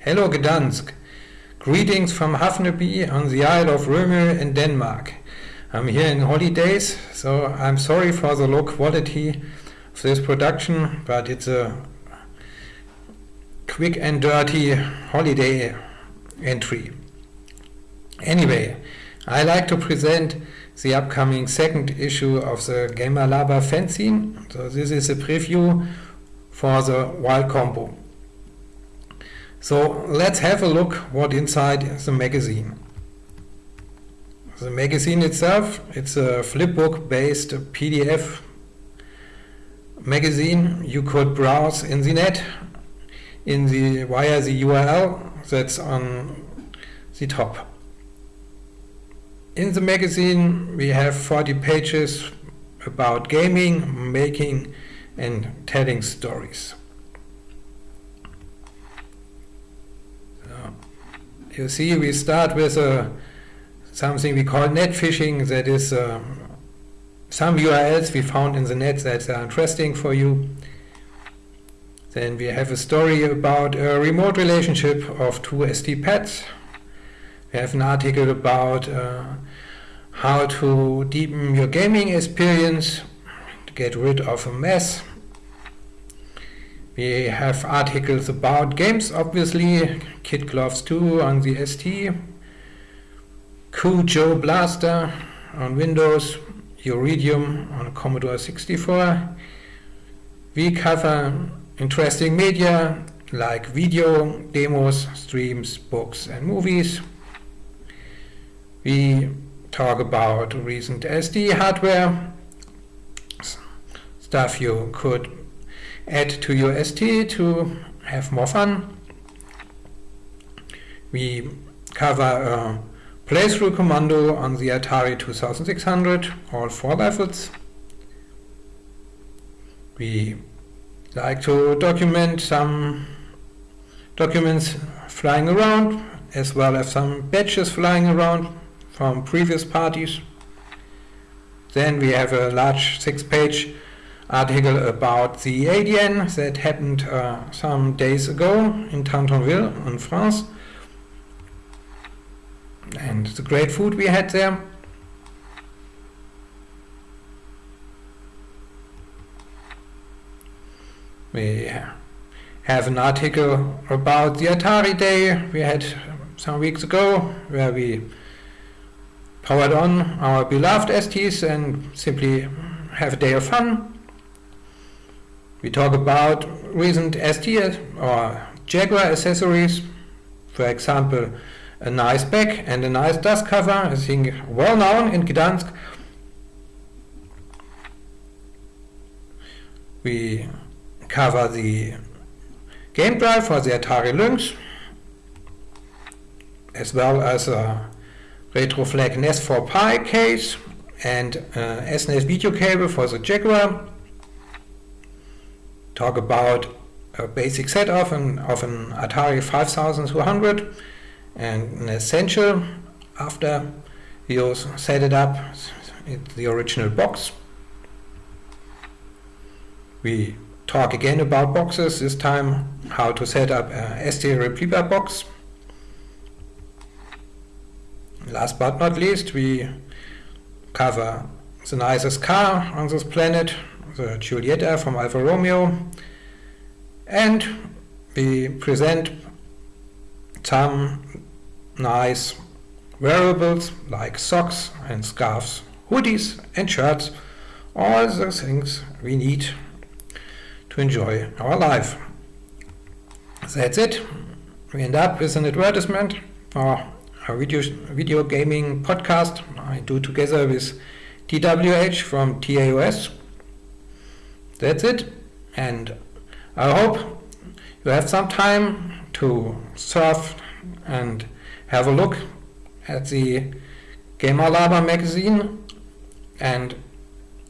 Hello Gdansk. Greetings from Havneby on the Isle of Rømø in Denmark. I'm here in holidays, so I'm sorry for the low quality of this production, but it's a quick and dirty holiday entry. Anyway, I like to present the upcoming second issue of the Gamer Laber fanzine. So this is a preview for the Wild Combo. So let's have a look what inside the magazine. The magazine itself, it's a flipbook based PDF magazine you could browse in the net in the via the URL that's on the top. In the magazine we have 40 pages about gaming, making and telling stories. You see we start with uh, something we call net fishing that is um, some URLs we found in the net that are interesting for you. Then we have a story about a remote relationship of two ST pads. We have an article about uh, how to deepen your gaming experience, to get rid of a mess. We have articles about games, obviously, Kid Gloves 2 on the ST, Joe Blaster on Windows, Uridium on Commodore 64. We cover interesting media like video, demos, streams, books and movies. We talk about recent ST hardware, stuff you could add to your ST to have more fun. We cover a playthrough commando on the Atari 2600, all four levels. We like to document some documents flying around as well as some badges flying around from previous parties. Then we have a large six-page article about the ADN that happened uh, some days ago in Tantonville in France and the great food we had there. We have an article about the Atari Day we had some weeks ago where we powered on our beloved STs and simply have a day of fun. We talk about recent ST or Jaguar accessories, for example, a nice back and a nice dust cover, I think well known in Gdansk. We cover the game drive for the Atari Lynx, as well as a Retroflag NES 4 Pi case and uh, SNES video cable for the Jaguar talk about a basic set of an, of an Atari 5200 and an essential after you set it up in the original box. We talk again about boxes, this time how to set up a ST Replieber box. Last but not least, we cover the nicest car on this planet, the Giulietta from Alfa Romeo and we present some nice wearables like socks and scarves, hoodies and shirts, all the things we need to enjoy our life. That's it. We end up with an advertisement for a video, video gaming podcast I do together with TWH from TAOS that's it. And I hope you have some time to surf and have a look at the Gamer Laber magazine. And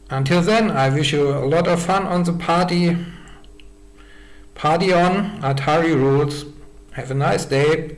until then, I wish you a lot of fun on the party. Party on, Atari rules. Have a nice day.